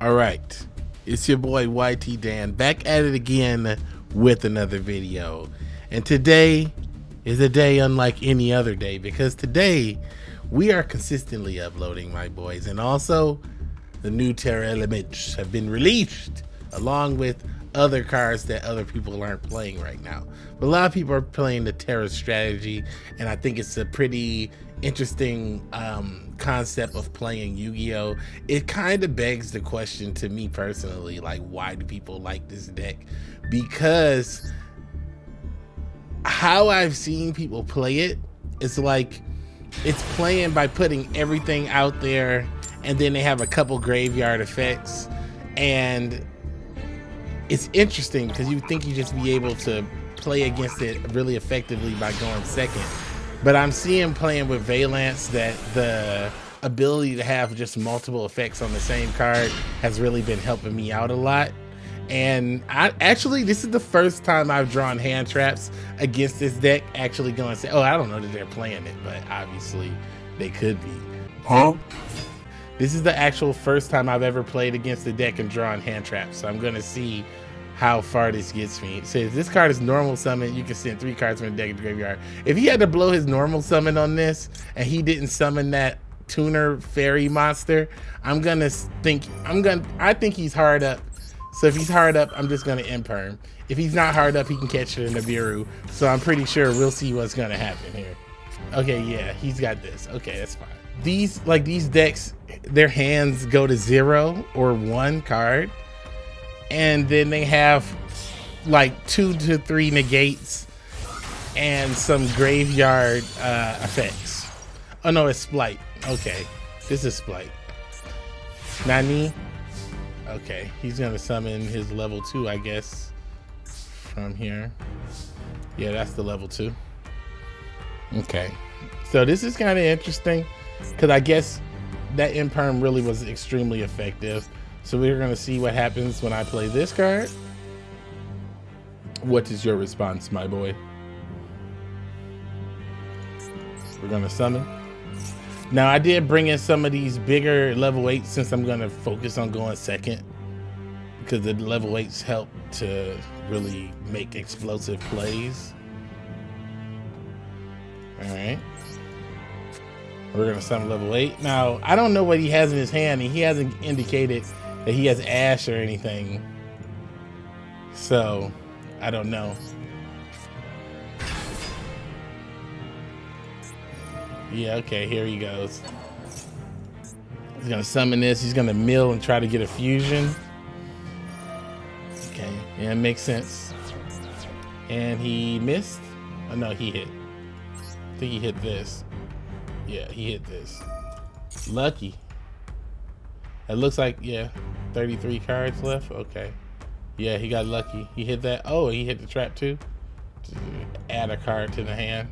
All right, it's your boy YT Dan back at it again with another video. And today is a day unlike any other day because today we are consistently uploading, my boys. And also, the new Tearlaments have been released along with other cards that other people aren't playing right now. But a lot of people are playing the Terra strategy, and I think it's a pretty interesting um, concept of playing Yu-Gi-Oh. It kind of begs the question to me personally, like why do people like this deck? Because how I've seen people play it, it's like it's playing by putting everything out there and then they have a couple graveyard effects and it's interesting because you think you just be able to play against it really effectively by going second. But I'm seeing playing with Vaylantz that the ability to have just multiple effects on the same card has really been helping me out a lot. And I actually, this is the first time I've drawn hand traps against this deck. Actually, going to say, oh, I don't know that they're playing it, but obviously they could be. Huh? This is the actual first time I've ever played against the deck and drawn hand traps. So I'm going to see how far this gets me. It says this card is normal summon. You can send three cards from the deck to the graveyard. If he had to blow his normal summon on this and he didn't summon that tuner fairy monster, I'm gonna think I'm gonna I think he's hard up. So if he's hard up, I'm just gonna imperm. If he's not hard up, he can catch it in the Nibiru. So I'm pretty sure we'll see what's gonna happen here. Okay, yeah, he's got this. Okay, that's fine. These like these decks, their hands go to zero or one card and then they have like two to three negates and some graveyard uh, effects. Oh no, it's Spright. Okay, this is Spright. Nani. Okay, he's gonna summon his level two, I guess, from here. Yeah, that's the level two. Okay, so this is kind of interesting because I guess that imperm really was extremely effective. So we're gonna see what happens when I play this card. What is your response, my boy? We're gonna summon. Now I did bring in some of these bigger level eights since I'm gonna focus on going second because the level eights help to really make explosive plays. All right. We're gonna summon level eight. Now I don't know what he has in his hand, and he hasn't indicated that he has ash or anything. So, I don't know. Yeah, okay, here he goes. He's gonna summon this. He's gonna mill and try to get a fusion. Okay, yeah, it makes sense. And he missed. Oh no, he hit. I think he hit this. Yeah, he hit this. Lucky. It looks like, yeah, 33 cards left. Okay. Yeah, he got lucky. He hit that. Oh, he hit the trap too. Add a card to the hand.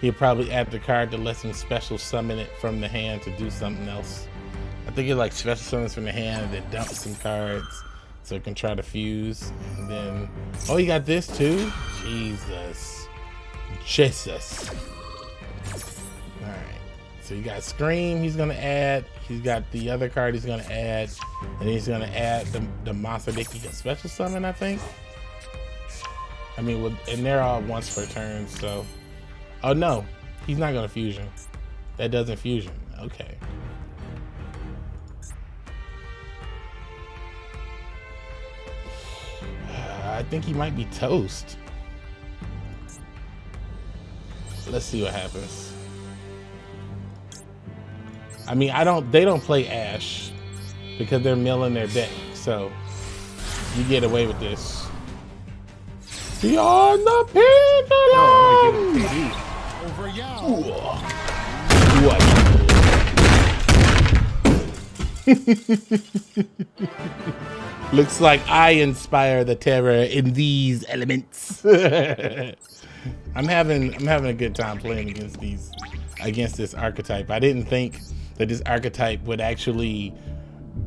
He'll probably add the card to let him special summon it from the hand to do something else. I think it like special summons from the hand and then dump some cards so it can try to fuse. And then, oh, he got this too? Jesus. Jesus. So you got Scream, he's gonna add. He's got the other card he's gonna add. And he's gonna add the, the monster can special summon, I think. I mean, with, and they're all once per turn, so. Oh no, he's not gonna fusion. That doesn't fusion, okay. I think he might be toast. Let's see what happens. I mean, I don't. They don't play Ash because they're milling their deck. So you get away with this. Beyond the pendulum. Over What? Looks like I inspire the terror in these elements. I'm having I'm having a good time playing against these against this archetype. I didn't think that this archetype would actually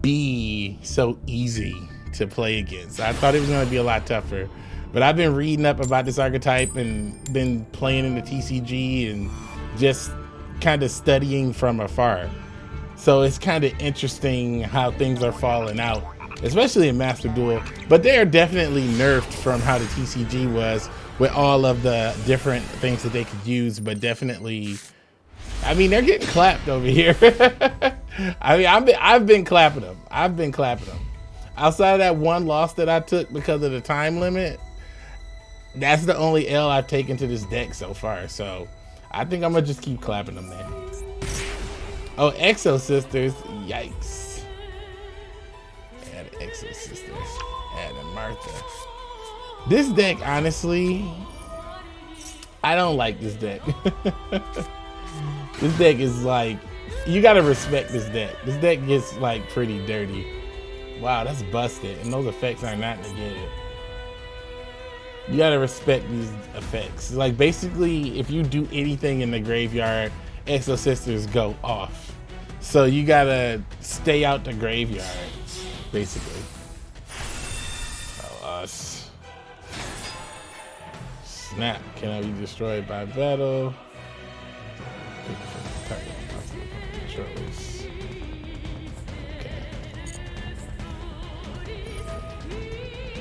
be so easy to play against. I thought it was going to be a lot tougher. But I've been reading up about this archetype and been playing in the TCG and just kind of studying from afar. So it's kind of interesting how things are falling out, especially in Master Duel. But they are definitely nerfed from how the TCG was with all of the different things that they could use, but definitely I mean, they're getting clapped over here. I mean, I've been, I've been clapping them. I've been clapping them. Outside of that one loss that I took because of the time limit, that's the only L I've taken to this deck so far. So I think I'm gonna just keep clapping them, man. Oh, Exosisters, yikes. Add Exosisters, add a Martha. This deck, honestly, I don't like this deck. this deck is like, you gotta respect this deck. This deck gets like pretty dirty. Wow, that's busted. And those effects are not negated. You gotta respect these effects. Like basically, if you do anything in the graveyard, Exosisters go off. So you gotta stay out the graveyard, basically. Oh, us. Snap, cannot be destroyed by battle.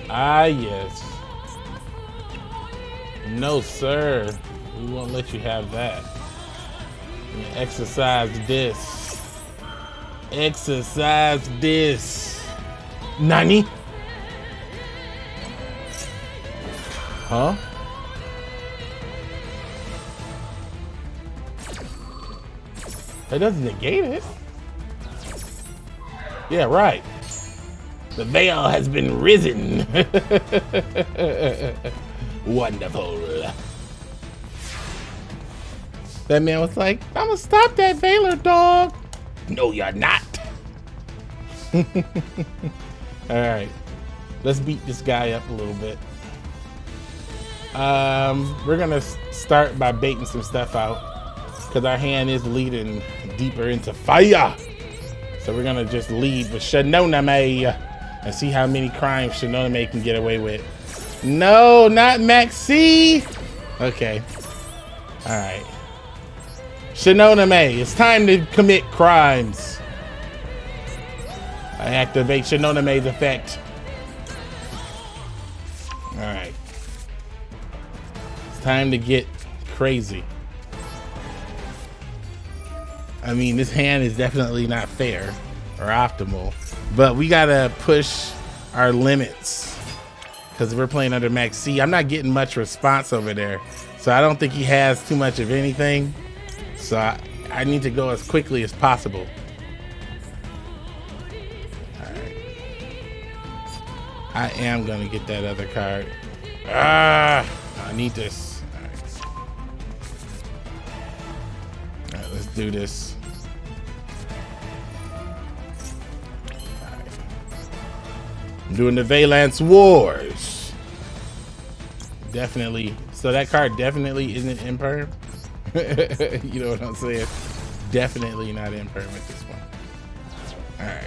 Ah, yes. No, sir. We won't let you have that. Exercise this. Exercise this. Nani? Huh? That doesn't negate it. Yeah, right. The veil has been risen. Wonderful. That man was like, I'm gonna stop that Veiler dog. No, you're not. All right, let's beat this guy up a little bit. Um, we're gonna start by baiting some stuff out because our hand is leading deeper into fire. So we're gonna just lead with Shinonome and see how many crimes Shinonome can get away with. No, not Maxi. Okay. All right. Shinonome, it's time to commit crimes. I activate Shinonome's effect. All right. It's time to get crazy. I mean, this hand is definitely not fair or optimal, but we gotta push our limits because we're playing under Maxx C. I'm not getting much response over there, so I don't think he has too much of anything. So I, I need to go as quickly as possible. I am gonna get that other card. Ah, I need this. All right. All right, let's do this. Doing the Vaylantz Wars. Definitely. So that card definitely isn't imperm. you know what I'm saying? Definitely not imperm at this one. All right.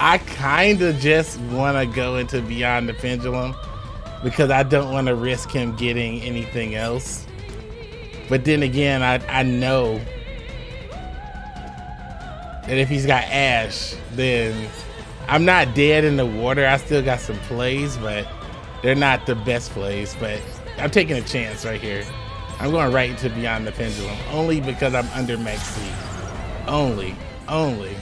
I kind of just want to go into Beyond the Pendulum because I don't want to risk him getting anything else. But then again, I, I know and if he's got Ash, then I'm not dead in the water. I still got some plays, but they're not the best plays. But I'm taking a chance right here. I'm going right into Beyond the Pendulum, only because I'm under max. Only, only.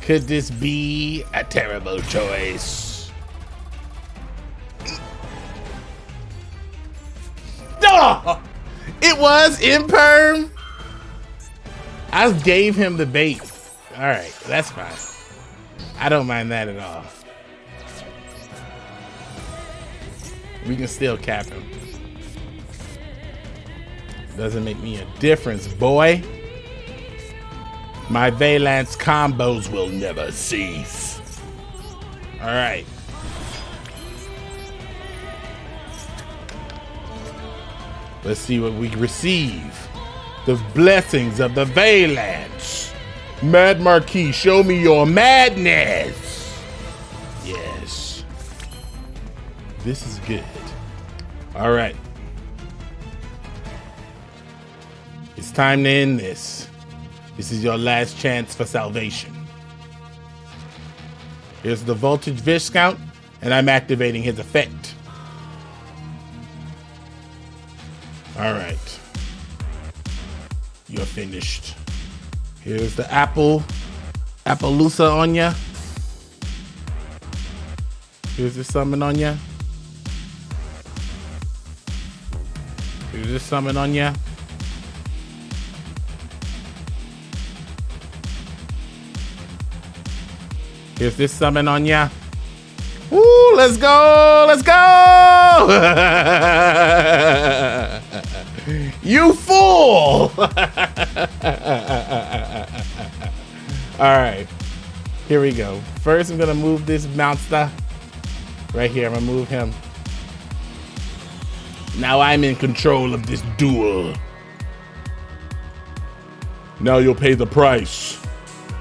Could this be a terrible choice? Oh, it was imperm. I gave him the bait. All right, that's fine. I don't mind that at all. We can still cap him. Doesn't make me a difference, boy. My Vaylantz combos will never cease. All right. Let's see what we receive the blessings of the Vaylantz. Mad Marquis, show me your madness. Yes. This is good. All right. It's time to end this. This is your last chance for salvation. Here's the Voltage Viscount, and I'm activating his effect. All right. You're finished. Here's the apple, Apollousa on ya. Here's the summon on ya. Here's the summon on ya. Here's this summon on ya. Woo, let's go, let's go! you fool! All right, here we go. First, I'm gonna move this monster right here. I'm gonna move him. Now I'm in control of this duel. Now you'll pay the price,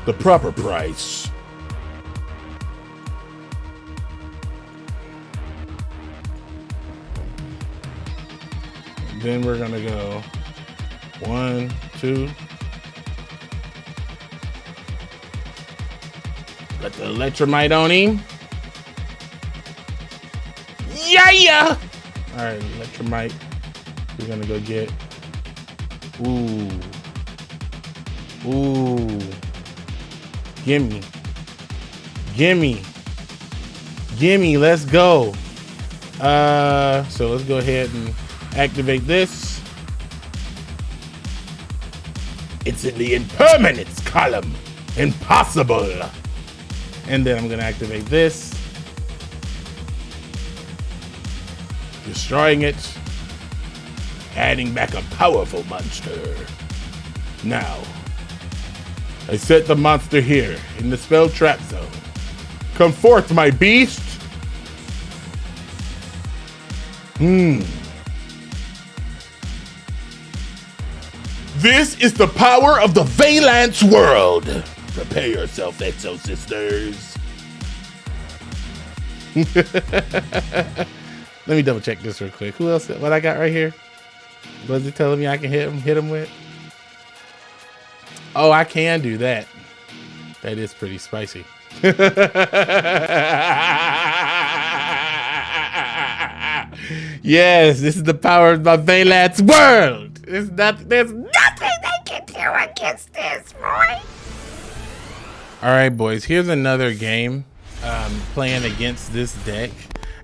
the proper price. Then we're gonna go one, two. Got the electrumite on him. Yeah, yeah. All right, electrumite. We're gonna go get. Ooh. Ooh. Gimme. Gimme. Gimme. Let's go. Uh, so let's go ahead and activate this. It's in the impermanence column. Impossible. And then I'm gonna activate this. Destroying it. Adding back a powerful monster. Now, I set the monster here in the spell trap zone. Come forth, my beast. Hmm. This is the power of the Vaylantz world. Prepare yourself, Exosisters. Let me double check this real quick. Who else? What I got right here? Was it telling me I can hit him? Hit him with? Oh, I can do that. That is pretty spicy. yes, this is the power of my Vaylantz world. There's not, there's nothing they can do against this, boy. All right, boys. Here's another game um, playing against this deck.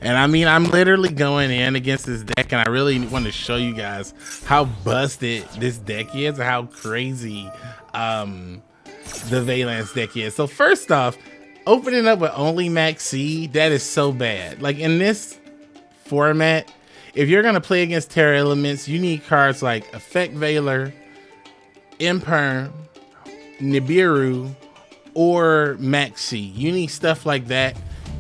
And I mean, I'm literally going in against this deck, and I really want to show you guys how busted this deck is, and how crazy um, the Vaylantz deck is. So first off, opening up with only Maxx C, that is so bad. Like in this format, if you're gonna play against Tearlaments, you need cards like Effect Veiler, Imperm, Nibiru, or Maxi. You need stuff like that.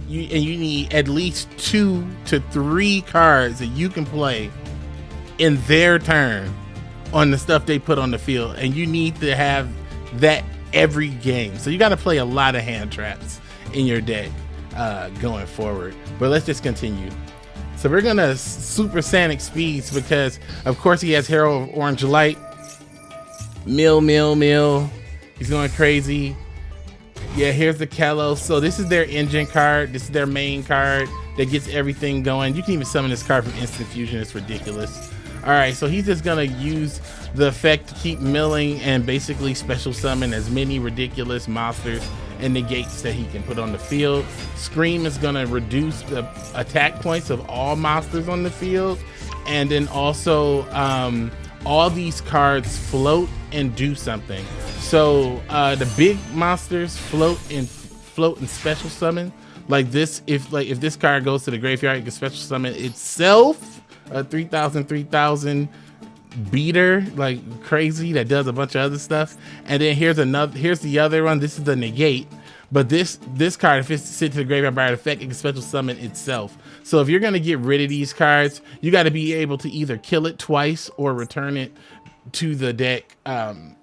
You, and you need at least two to three cards that you can play in their turn on the stuff they put on the field. And you need to have that every game. So you got to play a lot of hand traps in your deck uh, going forward. But let's just continue. So we're gonna super sonic speeds because of course he has Herald of Orange Light. Mill, mill, mill. He's going crazy. Yeah, here's the Kalos. So this is their engine card. This is their main card that gets everything going. You can even summon this card from Instant Fusion. It's ridiculous. All right, so he's just gonna use the effect to keep milling and basically special summon as many ridiculous monsters and negates that he can put on the field. Scream is gonna reduce the attack points of all monsters on the field. And then also um, all these cards float and do something. So uh, the big monsters float and float and special summon. Like this, if like if this card goes to the graveyard, you can special summon itself. A 3000, 3000 beater like crazy that does a bunch of other stuff. And then here's another. Here's the other one. This is the negate. But this this card, if it's sent to the graveyard by an effect, it can special summon itself. So if you're gonna get rid of these cards, you got to be able to either kill it twice or return it to the deck. Um,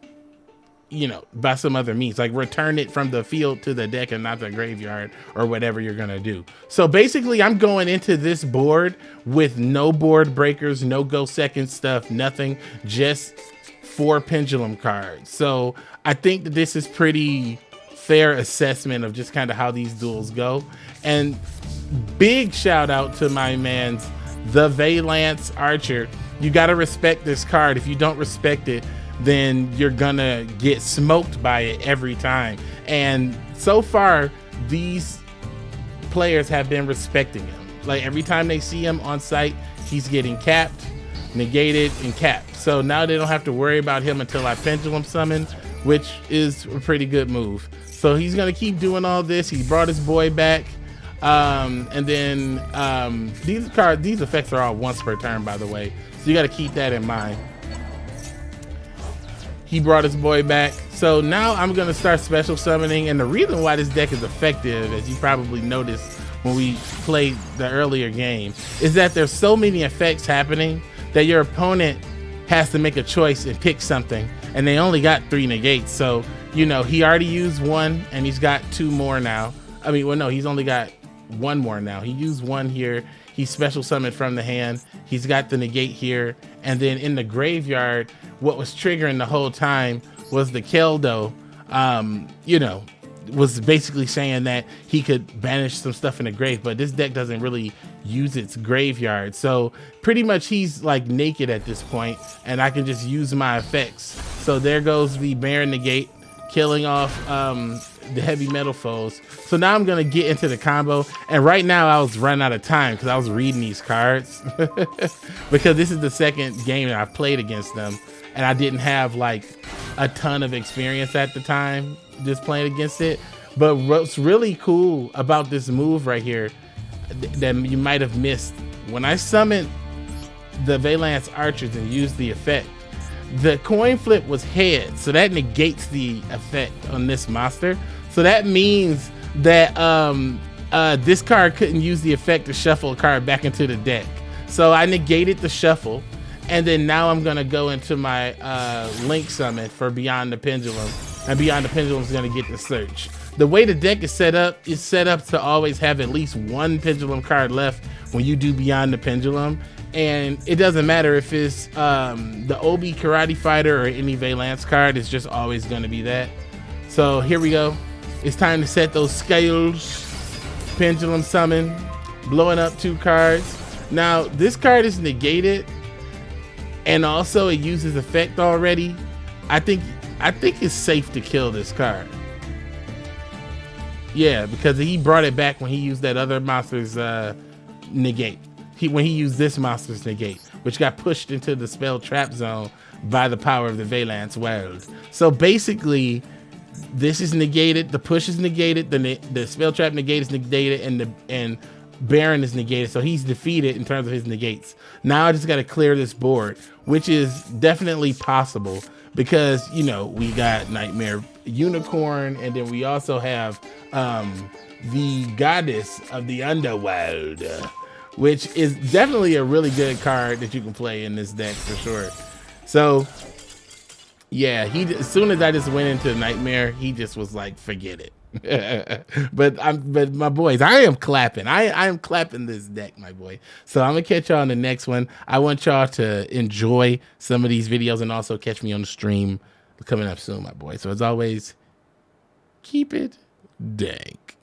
you know, by some other means, like return it from the field to the deck and not the graveyard or whatever you're gonna do. So basically, I'm going into this board with no board breakers, no go second stuff, nothing, just four pendulum cards. So I think that this is pretty fair assessment of just kind of how these duels go. And big shout out to my man's the Vaylantz Archer. You got to respect this card. If you don't respect it, then you're gonna get smoked by it every time. And so far, these players have been respecting him. Like every time they see him on site, he's getting capped, negated, and capped. So now they don't have to worry about him until I pendulum summon, which is a pretty good move. So he's gonna keep doing all this. He brought his boy back. Um, and then um, these cards, these effects are all once per turn, by the way. So you got to keep that in mind. He brought his boy back. So now I'm to start special summoning. And the reason why this deck is effective, as you probably noticed when we played the earlier game, is that there's so many effects happening that your opponent has to make a choice and pick something. And they only got three negates. So, you know, he already used one and he's got two more now. I mean, well, no, he's only got one more now. He used one here. He special summoned from the hand. He's got the negate here. And then in the graveyard, what was triggering the whole time was the Keldo, um, you know, was basically saying that he could banish some stuff in the grave, but this deck doesn't really use its graveyard. So pretty much he's like naked at this point, and I can just use my effects. So there goes the Baron Negate, killing off um, the heavy metal foes. So now I'm gonna get into the combo. And right now I was running out of time because I was reading these cards because this is the second game that I've played against them. And I didn't have like a ton of experience at the time just playing against it. But what's really cool about this move right here that you might have missed when I summoned the Vaylantz archers and used the effect, the coin flip was head, so that negates the effect on this monster. So that means that um, uh, this card couldn't use the effect to shuffle a card back into the deck. So I negated the shuffle, and then now I'm gonna go into my uh, Link Summit for Beyond the Pendulum, and Beyond the Pendulum is gonna get the search. The way the deck is set up is set up to always have at least one Pendulum card left when you do Beyond the Pendulum, and it doesn't matter if it's um, the Obi Karate Fighter or any Vaylantz card, it's just always gonna be that. So here we go. It's time to set those scales. Pendulum summon, blowing up two cards. Now, this card is negated, and also it uses effect already. I think I think it's safe to kill this card. Yeah, because he brought it back when he used that other monster's uh, negate. He when he used this monster's negate, which got pushed into the spell trap zone by the power of the Vaylantz world. So basically, this is negated. The push is negated. The the spell trap negate is negated, and the and Baron is negated. So he's defeated in terms of his negates. Now I just got to clear this board, which is definitely possible because you know we got Nightmare Unicorn, and then we also have um, the Goddess of the Underworld, which is definitely a really good card that you can play in this deck for sure. So yeah, he as soon as I just went into Nightmare, he just was like, forget it. but I'm but my boys, I am clapping. I I am clapping this deck, my boy. So I'm gonna catch y'all on the next one. I want y'all to enjoy some of these videos and also catch me on the stream coming up soon, my boy. So as always, keep it dank.